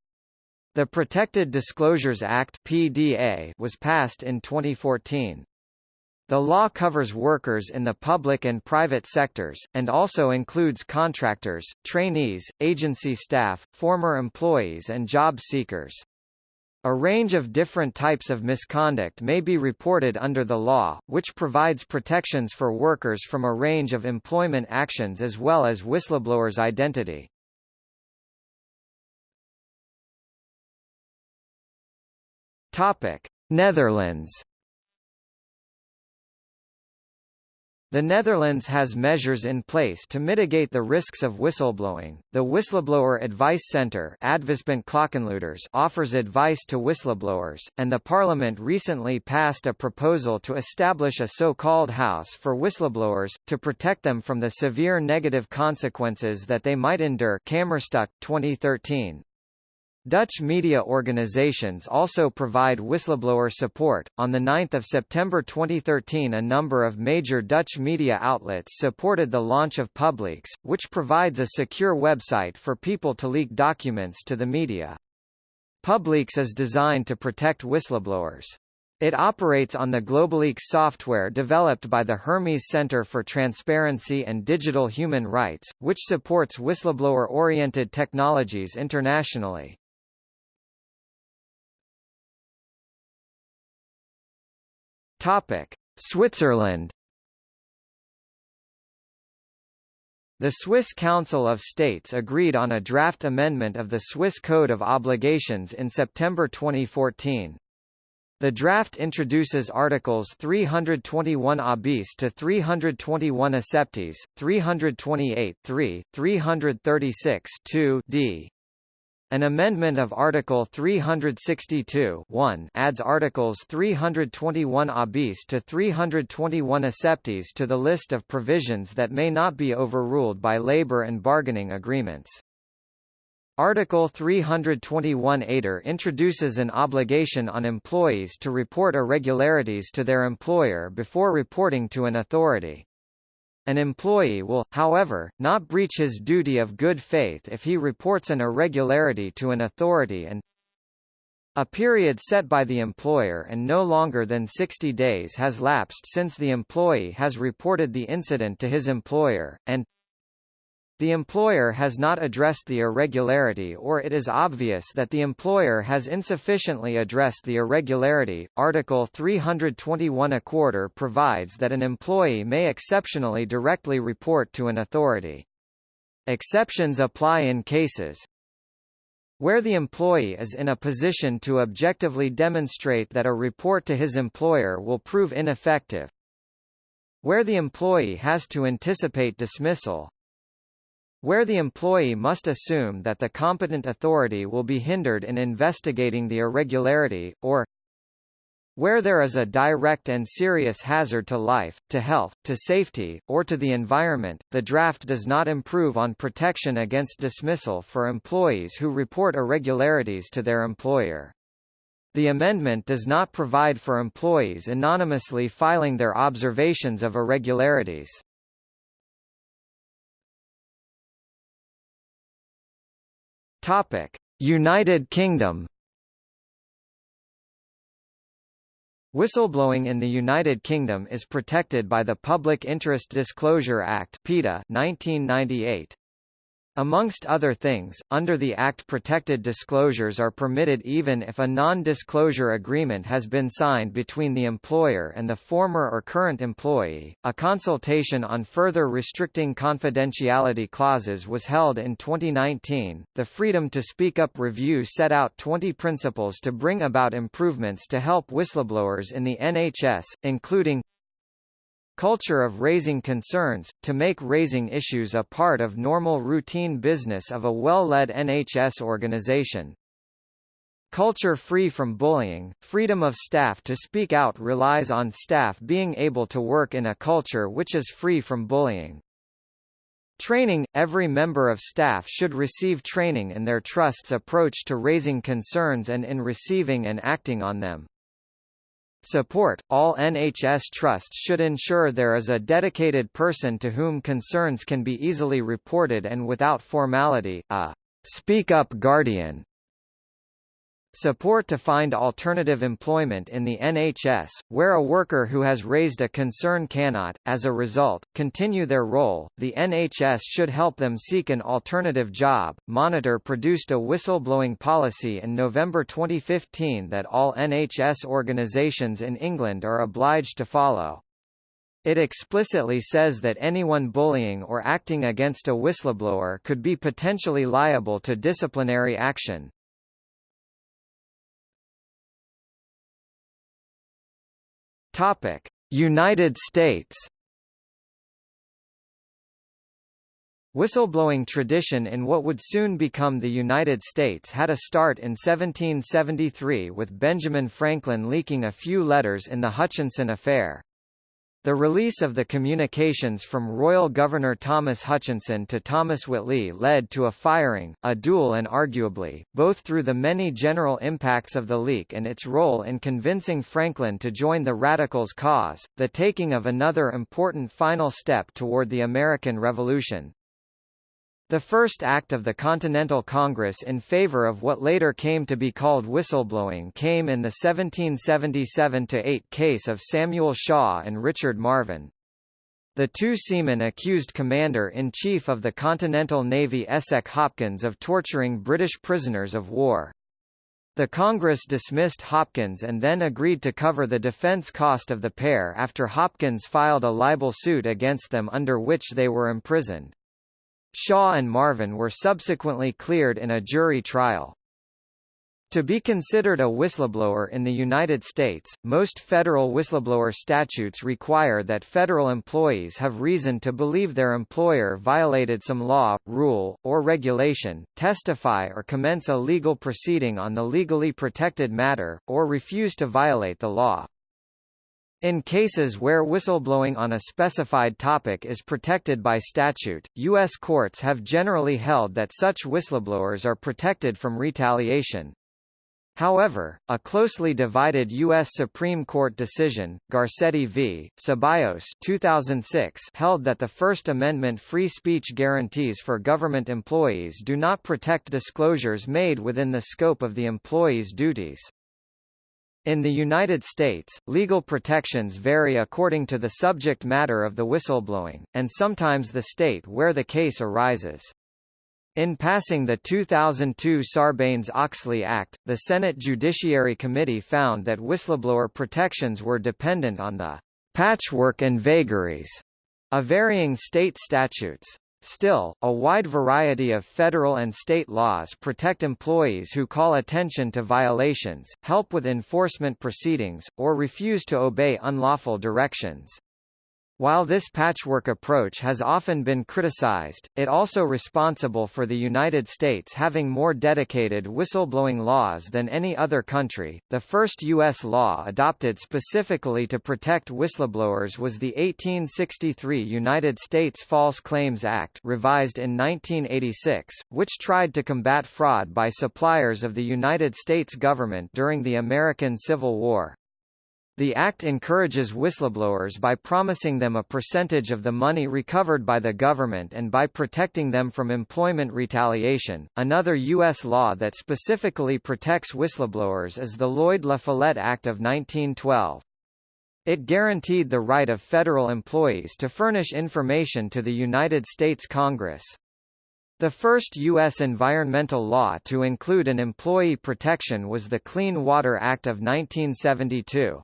The Protected Disclosures Act (PDA) was passed in 2014. The law covers workers in the public and private sectors, and also includes contractors, trainees, agency staff, former employees and job seekers. A range of different types of misconduct may be reported under the law, which provides protections for workers from a range of employment actions as well as whistleblowers' identity. Topic: Netherlands The Netherlands has measures in place to mitigate the risks of whistleblowing. The Whistleblower Advice Centre offers advice to whistleblowers, and the Parliament recently passed a proposal to establish a so-called house for whistleblowers, to protect them from the severe negative consequences that they might endure Kamerstuk, 2013. Dutch media organizations also provide whistleblower support. On the 9th of September 2013, a number of major Dutch media outlets supported the launch of Publeaks, which provides a secure website for people to leak documents to the media. Publeaks is designed to protect whistleblowers. It operates on the GlobaLeaks software developed by the Hermes Center for Transparency and Digital Human Rights, which supports whistleblower-oriented technologies internationally. Topic: Switzerland. The Swiss Council of States agreed on a draft amendment of the Swiss Code of Obligations in September 2014. The draft introduces Articles 321 a bis to 321 acceptes, 328 3, 336 2 d, an amendment of Article 362 adds Articles 321 a bis to 321 acceptes to the list of provisions that may not be overruled by labor and bargaining agreements. Article 321 a ter introduces an obligation on employees to report irregularities to their employer before reporting to an authority. An employee will, however, not breach his duty of good faith if he reports an irregularity to an authority and a period set by the employer and no longer than 60 days has lapsed since the employee has reported the incident to his employer, and the employer has not addressed the irregularity or it is obvious that the employer has insufficiently addressed the irregularity. Article 321 a quater provides that an employee may exceptionally directly report to an authority. Exceptions apply in cases where the employee is in a position to objectively demonstrate that a report to his employer will prove ineffective, where the employee has to anticipate dismissal, where the employee must assume that the competent authority will be hindered in investigating the irregularity, or where there is a direct and serious hazard to life, to health, to safety, or to the environment, the draft does not improve on protection against dismissal for employees who report irregularities to their employer. The amendment does not provide for employees anonymously filing their observations of irregularities. Topic: United Kingdom. Whistleblowing in the United Kingdom is protected by the Public Interest Disclosure Act (PIDA) 1998. Amongst other things, under the Act protected disclosures are permitted even if a non-disclosure agreement has been signed between the employer and the former or current employee. A consultation on further restricting confidentiality clauses was held in 2019. The Freedom to Speak Up review set out 20 principles to bring about improvements to help whistleblowers in the NHS, including Culture of raising concerns, to make raising issues a part of normal routine business of a well-led NHS organization. Culture free from bullying, freedom of staff to speak out relies on staff being able to work in a culture which is free from bullying. Training – Every member of staff should receive training in their trust's approach to raising concerns and in receiving and acting on them. Support – All NHS trusts should ensure there is a dedicated person to whom concerns can be easily reported and without formality, a «speak up guardian» Support to find alternative employment in the NHS, where a worker who has raised a concern cannot, as a result, continue their role. The NHS should help them seek an alternative job. Monitor produced a whistleblowing policy in November 2015 that all NHS organisations in England are obliged to follow. It explicitly says that anyone bullying or acting against a whistleblower could be potentially liable to disciplinary action. Topic: United States. Whistleblowing tradition in what would soon become the United States had a start in 1773 with Benjamin Franklin leaking a few letters in the Hutchinson Affair. The release of the communications from Royal Governor Thomas Hutchinson to Thomas Whately led to a firing, a duel and arguably, both through the many general impacts of the leak and its role in convincing Franklin to join the Radicals' cause, the taking of another important final step toward the American Revolution. The first act of the Continental Congress in favor of what later came to be called whistleblowing came in the 1777-8 case of Samuel Shaw and Richard Marven. The two seamen accused Commander-in-Chief of the Continental Navy Esek Hopkins of torturing British prisoners of war. The Congress dismissed Hopkins and then agreed to cover the defense cost of the pair after Hopkins filed a libel suit against them under which they were imprisoned. Shaw and Marven were subsequently cleared in a jury trial. To be considered a whistleblower in the United States, most federal whistleblower statutes require that federal employees have reason to believe their employer violated some law, rule, or regulation, testify or commence a legal proceeding on the legally protected matter, or refuse to violate the law. In cases where whistleblowing on a specified topic is protected by statute, U.S. courts have generally held that such whistleblowers are protected from retaliation, However, a closely divided U.S. Supreme Court decision, Garcetti v. Ceballos 2006 held that the First Amendment free speech guarantees for government employees do not protect disclosures made within the scope of the employee's duties. In the United States, legal protections vary according to the subject matter of the whistleblowing, and sometimes the state where the case arises. In passing the 2002 Sarbanes-Oxley Act, the Senate Judiciary Committee found that whistleblower protections were dependent on the patchwork and vagaries of varying state statutes. Still, a wide variety of federal and state laws protect employees who call attention to violations, help with enforcement proceedings, or refuse to obey unlawful directions. While this patchwork approach has often been criticized, it also responsible for the United States having more dedicated whistleblowing laws than any other country. The first U.S. law adopted specifically to protect whistleblowers was the 1863 United States False Claims Act revised in 1986, which tried to combat fraud by suppliers of the United States government during the American Civil War. The Act encourages whistleblowers by promising them a percentage of the money recovered by the government and by protecting them from employment retaliation. Another U.S. law that specifically protects whistleblowers is the Lloyd La Follette Act of 1912. It guaranteed the right of federal employees to furnish information to the United States Congress. The first U.S. environmental law to include an employee protection was the Clean Water Act of 1972.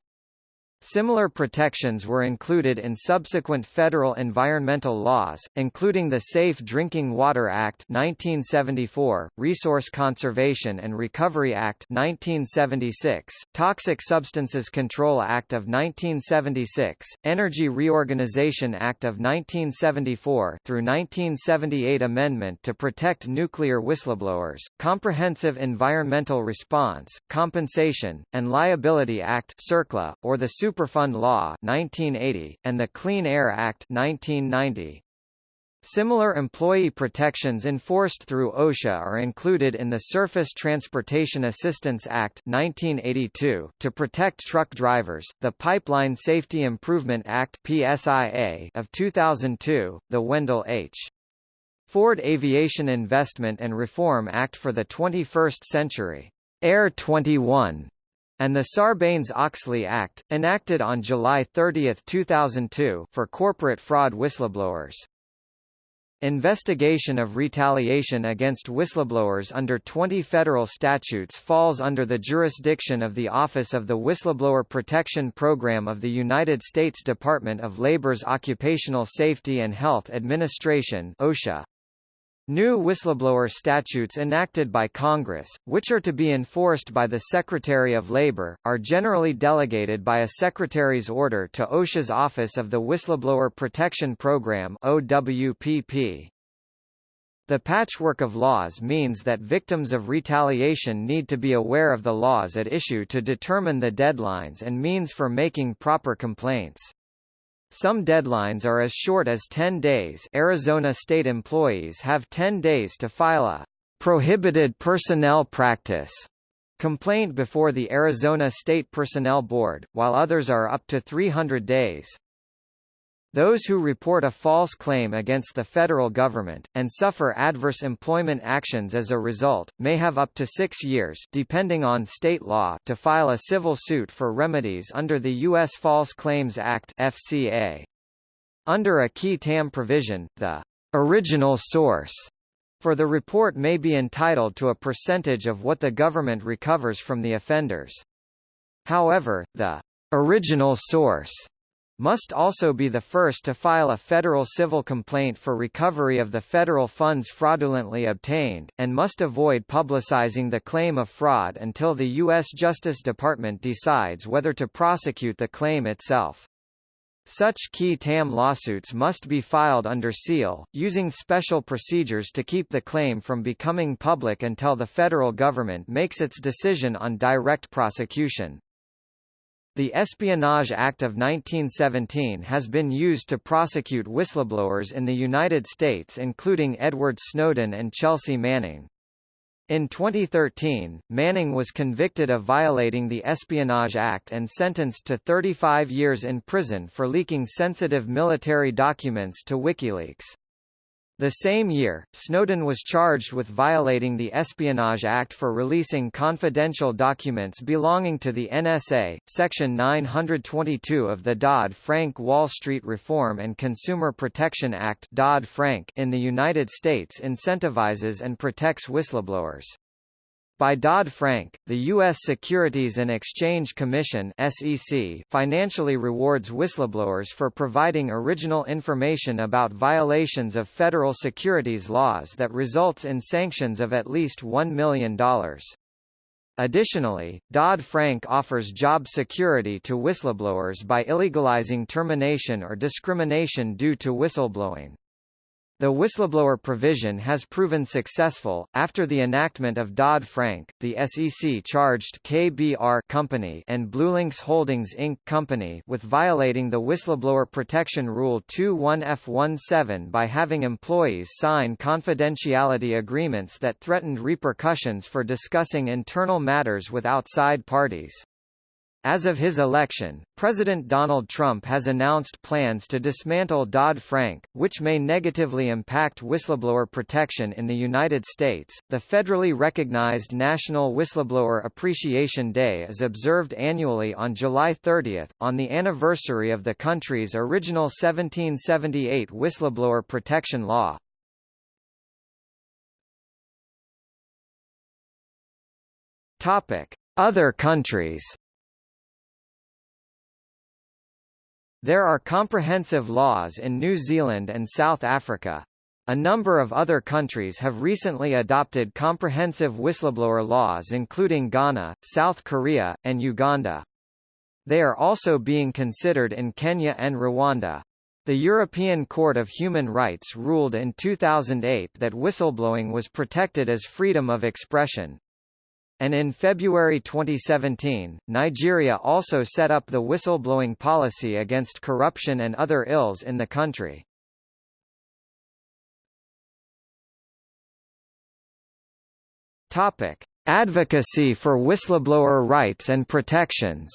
Similar protections were included in subsequent federal environmental laws, including the Safe Drinking Water Act 1974, Resource Conservation and Recovery Act 1976, Toxic Substances Control Act of 1976, Energy Reorganization Act of 1974 through 1978 Amendment to Protect Nuclear Whistleblowers, Comprehensive Environmental Response, Compensation, and Liability Act CERCLA, or the Super Superfund Law 1980, and the Clean Air Act 1990. Similar employee protections enforced through OSHA are included in the Surface Transportation Assistance Act 1982 to protect truck drivers, the Pipeline Safety Improvement Act PSIA of 2002, the Wendell H. Ford Aviation Investment and Reform Act for the 21st Century, Air 21 and the Sarbanes-Oxley Act, enacted on July 30, 2002 for corporate fraud whistleblowers. Investigation of retaliation against whistleblowers under 20 federal statutes falls under the jurisdiction of the Office of the Whistleblower Protection Program of the United States Department of Labor's Occupational Safety and Health Administration OSHA. New whistleblower statutes enacted by Congress, which are to be enforced by the Secretary of Labor, are generally delegated by a Secretary's order to OSHA's Office of the Whistleblower Protection Program OWPP. The patchwork of laws means that victims of retaliation need to be aware of the laws at issue to determine the deadlines and means for making proper complaints. Some deadlines are as short as 10 days Arizona state employees have 10 days to file a prohibited personnel practice complaint before the Arizona State Personnel Board, while others are up to 300 days. Those who report a false claim against the federal government, and suffer adverse employment actions as a result, may have up to six years depending on state law to file a civil suit for remedies under the U.S. False Claims Act FCA. Under a qui tam provision, the original source for the report may be entitled to a percentage of what the government recovers from the offenders. However, the original source must also be the first to file a federal civil complaint for recovery of the federal funds fraudulently obtained, and must avoid publicizing the claim of fraud until the U.S. Justice Department decides whether to prosecute the claim itself. Such qui tam lawsuits must be filed under seal, using special procedures to keep the claim from becoming public until the federal government makes its decision on direct prosecution. The Espionage Act of 1917 has been used to prosecute whistleblowers in the United States including Edward Snowden and Chelsea Manning. In 2013, Manning was convicted of violating the Espionage Act and sentenced to 35 years in prison for leaking sensitive military documents to WikiLeaks. The same year, Snowden was charged with violating the Espionage Act for releasing confidential documents belonging to the NSA. Section 922 of the Dodd-Frank Wall Street Reform and Consumer Protection Act Dodd-Frank in the United States incentivizes and protects whistleblowers. By Dodd-Frank, the U.S. Securities and Exchange Commission SEC financially rewards whistleblowers for providing original information about violations of federal securities laws that results in sanctions of at least $1 million. Additionally, Dodd-Frank offers job security to whistleblowers by illegalizing termination or discrimination due to whistleblowing. The whistleblower provision has proven successful. After the enactment of Dodd-Frank, the SEC charged KBR Company and BlueLinx Holdings Inc. Company with violating the Whistleblower Protection Rule 21F17 by having employees sign confidentiality agreements that threatened repercussions for discussing internal matters with outside parties. As of his election, President Donald Trump has announced plans to dismantle Dodd-Frank, which may negatively impact whistleblower protection in the United States. The federally recognized National Whistleblower Appreciation Day is observed annually on July 30, on the anniversary of the country's original 1778 whistleblower protection law. Topic: Other countries. There are comprehensive laws in New Zealand and South Africa. A number of other countries have recently adopted comprehensive whistleblower laws including Ghana, South Korea, and Uganda. They are also being considered in Kenya and Rwanda. The European Court of Human Rights ruled in 2008 that whistleblowing was protected as freedom of expression. And in February 2017, Nigeria also set up the whistleblowing policy against corruption and other ills in the country. Topic: Advocacy for whistleblower rights and protections.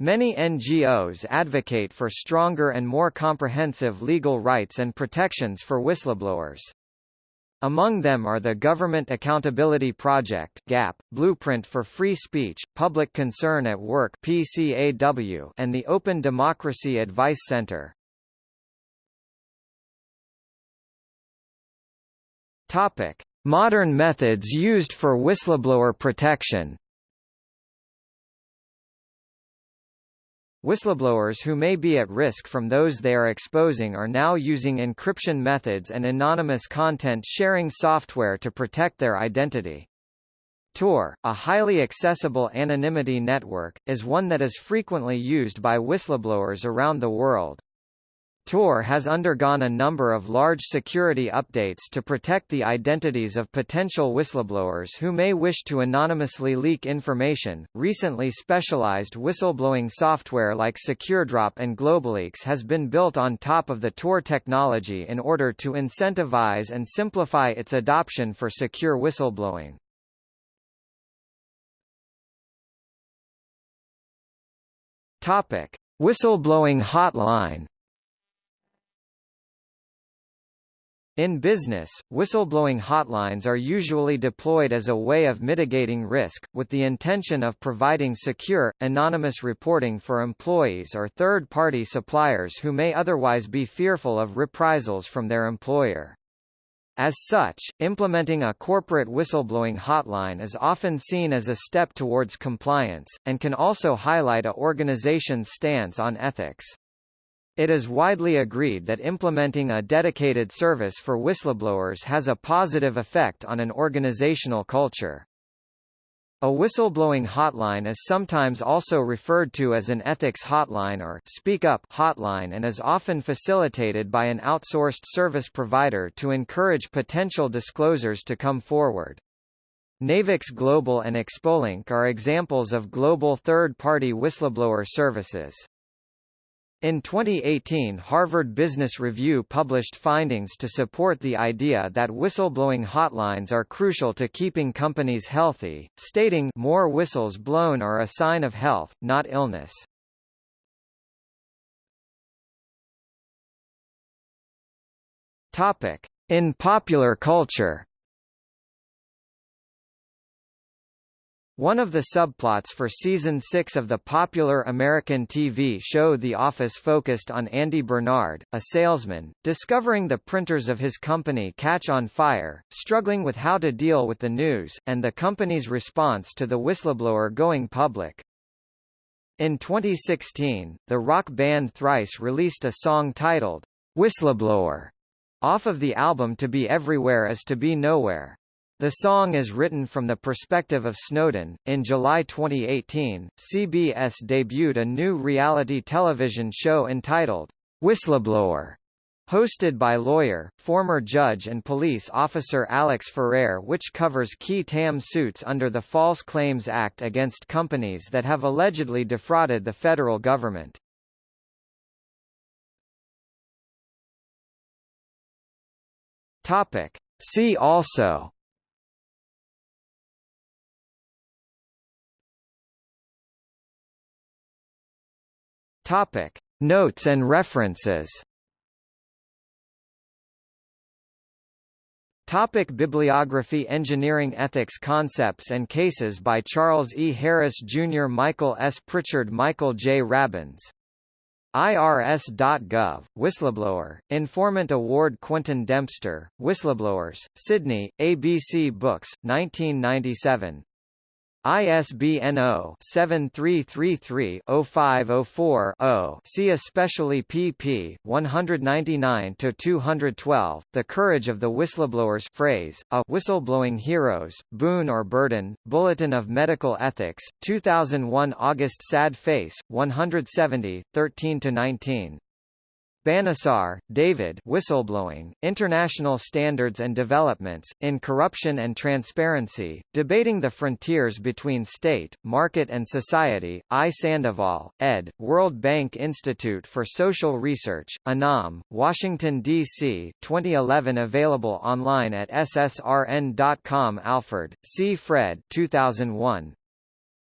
Many NGOs advocate for stronger and more comprehensive legal rights and protections for whistleblowers. Among them are the Government Accountability Project (GAP), Blueprint for Free Speech, Public Concern at Work (PCAW), and the Open Democracy Advice Center. Topic: Modern methods used for whistleblower protection. Whistleblowers who may be at risk from those they are exposing are now using encryption methods and anonymous content sharing software to protect their identity. Tor, a highly accessible anonymity network, is one that is frequently used by whistleblowers around the world. Tor has undergone a number of large security updates to protect the identities of potential whistleblowers who may wish to anonymously leak information. Recently specialized whistleblowing software like SecureDrop and GlobaLeaks has been built on top of the Tor technology in order to incentivize and simplify its adoption for secure whistleblowing. Topic: Whistleblowing hotline In business, whistleblowing hotlines are usually deployed as a way of mitigating risk, with the intention of providing secure, anonymous reporting for employees or third-party suppliers who may otherwise be fearful of reprisals from their employer. As such, implementing a corporate whistleblowing hotline is often seen as a step towards compliance, and can also highlight a organization's stance on ethics. It is widely agreed that implementing a dedicated service for whistleblowers has a positive effect on an organizational culture. A whistleblowing hotline is sometimes also referred to as an ethics hotline or speak up hotline and is often facilitated by an outsourced service provider to encourage potential disclosures to come forward. NAVEX Global and Expolink are examples of global third-party whistleblower services. In 2018 Harvard Business Review published findings to support the idea that whistleblowing hotlines are crucial to keeping companies healthy, stating more whistles blown are a sign of health, not illness. In popular culture One of the subplots for season 6 of the popular American TV show The Office focused on Andy Bernard, a salesman, discovering the printers of his company catch on fire, struggling with how to deal with the news, and the company's response to the whistleblower going public. In 2016, the rock band Thrice released a song titled, Whistleblower, off of the album To Be Everywhere Is To Be Nowhere. The song is written from the perspective of Snowden. In July 2018, CBS debuted a new reality television show entitled Whistleblower, hosted by lawyer, former judge and police officer Alex Ferrer which covers qui tam suits under the False Claims Act against companies that have allegedly defrauded the federal government. Topic. See also Topic: Notes and references. Topic Bibliography Engineering Ethics Concepts and Cases by Charles E. Harris Jr. Michael S. Pritchard Michael J. Rabins. IRS.gov, Whistleblower, Informant Award Quentin Dempster, Whistleblowers, Sydney, ABC Books, 1997 ISBN 0-7333-0504-0 see especially pp. 199-212, The Courage of the Whistleblowers phrase, A Whistleblowing Heroes, Boon or Burden, Bulletin of Medical Ethics, 2001 August Sad Face, 170, 13-19. Banisar, David Whistleblowing, International Standards and Developments, in Corruption and Transparency, Debating the Frontiers Between State, Market and Society, I. Sandoval, ed., World Bank Institute for Social Research, Anam, Washington, D.C., 2011 Available online at ssrn.com Alford, C. Fred 2001.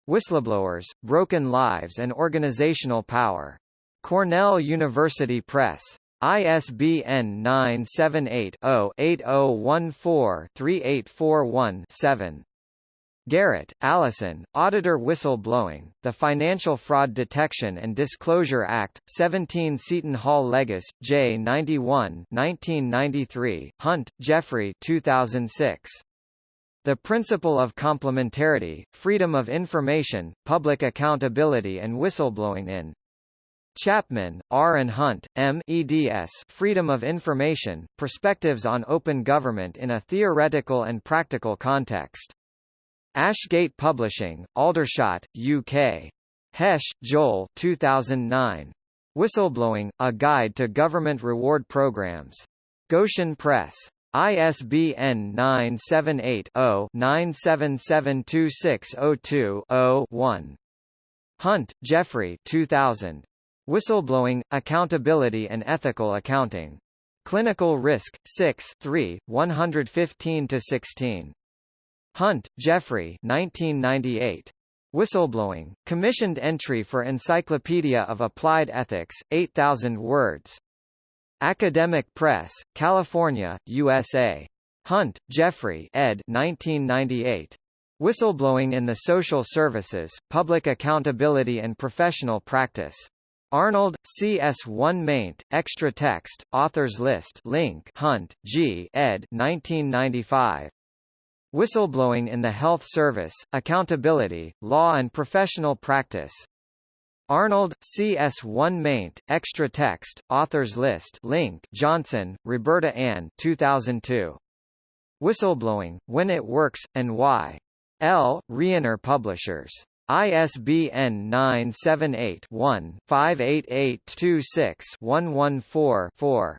Whistleblowers, Broken Lives and Organizational Power. Cornell University Press. ISBN 978-0-8014-3841-7. Garrett, Allison, Auditor Whistleblowing, The Financial Fraud Detection and Disclosure Act, 17 Seton Hall Legis, J. 91 1993, Hunt, Geoffrey 2006. The Principle of Complementarity, Freedom of Information, Public Accountability and Whistleblowing in Chapman, R. and Hunt, M. eds Freedom of Information, Perspectives on Open Government in a Theoretical and Practical Context. Ashgate Publishing, Aldershot, UK. Hesch, Joel 2009. Whistleblowing, A Guide to Government Reward Programs. Goshen Press. ISBN 978-0-9772602-0-1. Hunt, Geoffrey 2000. Whistleblowing, Accountability and Ethical Accounting. Clinical Risk, 6 3, 115-16. Hunt, Geoffrey 1998. Whistleblowing, commissioned entry for Encyclopedia of Applied Ethics, 8,000 words. Academic Press, California, USA. Hunt, Geoffrey ed. 1998. Whistleblowing in the Social Services, Public Accountability and Professional Practice. Arnold, CS1 maint, extra text, authors list link Hunt, G. ed. 1995. Whistleblowing in the Health Service, Accountability, Law and Professional Practice. Arnold, CS1 maint, extra text, authors list link Johnson, Roberta Ann 2002. Whistleblowing, When It Works, and Why. L. Rienner Publishers. ISBN 978-1-58826-114-4.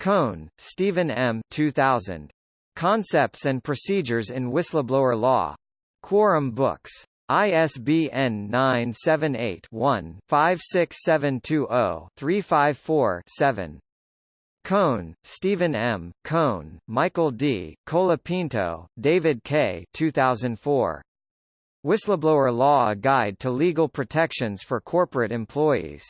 Kohn, Stephen M. 2000. Concepts and Procedures in Whistleblower Law. Quorum Books. ISBN 978-1-56720-354-7. Kohn, Stephen M., Kohn, Michael D., Colapinto, David K. 2004. Whistleblower Law A Guide to Legal Protections for Corporate Employees.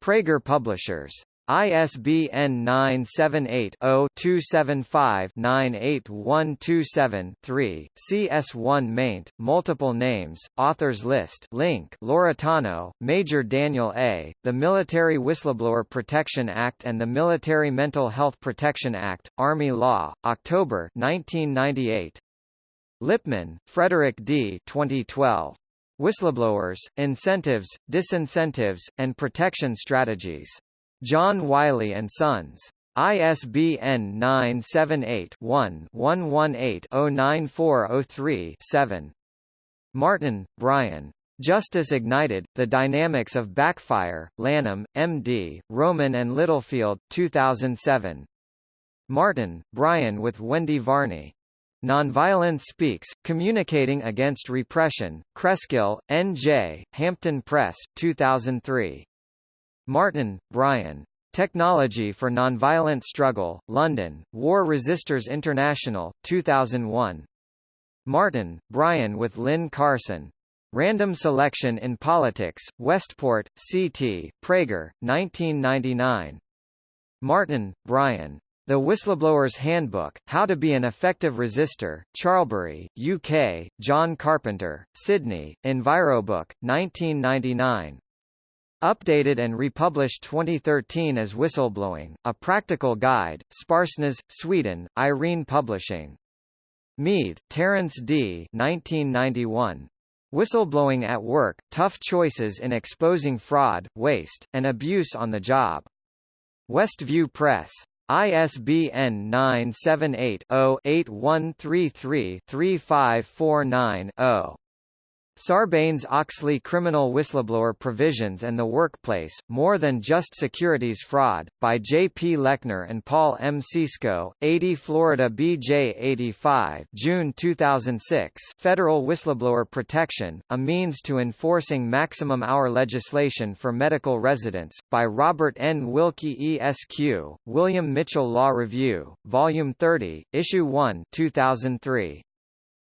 Praeger Publishers. ISBN 978-0-275-98127-3, CS1 maint, multiple names, authors list link Loretano, Major Daniel A., The Military Whistleblower Protection Act and the Military Mental Health Protection Act, Army Law, October 1998. Lipman, Frederick D. 2012. Whistleblowers, Incentives, Disincentives, and Protection Strategies. John Wiley & Sons. ISBN 978-1-118-09403-7. Martin, Brian. Justice Ignited, The Dynamics of Backfire, Lanham, M.D., Rowman and Littlefield, 2007. Martin, Brian with Wendy Varney. Nonviolence Speaks, Communicating Against Repression, Cresskill, N.J., Hampton Press, 2003. Martin, Brian. Technology for Nonviolent Struggle, London, War Resisters International, 2001. Martin, Brian with Lynn Carson. Random Selection in Politics, Westport, C.T., Praeger, 1999. Martin, Brian. The Whistleblower's Handbook, How to be an Effective Resistor, Charlbury, UK, Jon Carpenter, Sydney, Envirobook, 1999. Updated and republished 2013 as Whistleblowing, A Practical Guide, Sparsnäs, Sweden, Irene Publishing. Mead, Terence D. 1991. Whistleblowing at Work, Tough Choices in Exposing Fraud, Waste, and Abuse on the Job. Westview Press. ISBN 978-0-8133-3549-0. Sarbanes-Oxley Criminal Whistleblower Provisions and the Workplace, More Than Just Securities Fraud, by J. P. Lechner and Paul M. Cisco, 80 Florida B.J. 85 June 2006 Federal Whistleblower Protection, A Means to Enforcing Maximum Hour Legislation for Medical Residents, by Robert N. Wilkie ESQ, William Mitchell Law Review, Volume 30, Issue 1 2003.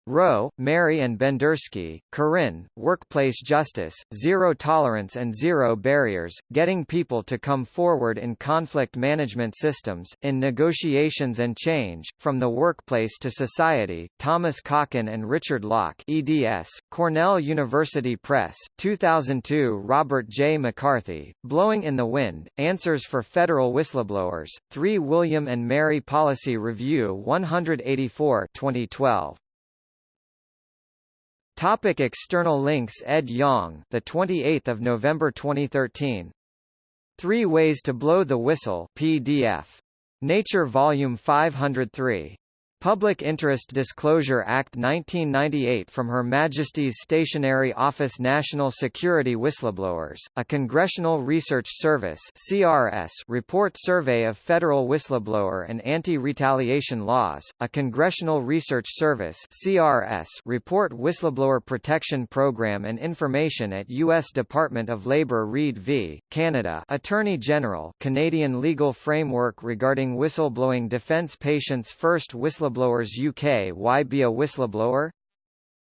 Rowe, Mary and Bendersky, Corinne, Workplace Justice, Zero Tolerance and Zero Barriers, Getting People to Come Forward in Conflict Management Systems, in Negotiations and Change, From the Workplace to Society, Thomas Kochan and Richard Locke eds, Cornell University Press, 2002 Robert J. McCarthy, Blowing in the Wind, Answers for Federal Whistleblowers, 3 William and Mary Policy Review 184 2012. Topic external links Ed Yong, the 28th of November 2013. Three Ways to Blow the Whistle PDF. Nature Volume 503. Public Interest Disclosure Act 1998 from Her Majesty's Stationery Office National Security Whistleblowers, a Congressional Research Service CRS report survey of federal whistleblower and anti-retaliation laws, a Congressional Research Service CRS report Whistleblower Protection Program and information at U.S. Department of Labor Read v. Canada Attorney General Canadian legal framework regarding whistleblowing defense patients first whistleblower Whistleblowers UK Why be a whistleblower?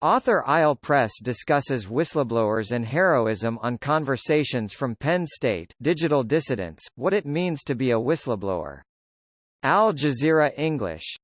Author Isle Press discusses whistleblowers and heroism on Conversations from Penn State Digital Dissidents, what it means to be a whistleblower. Al Jazeera English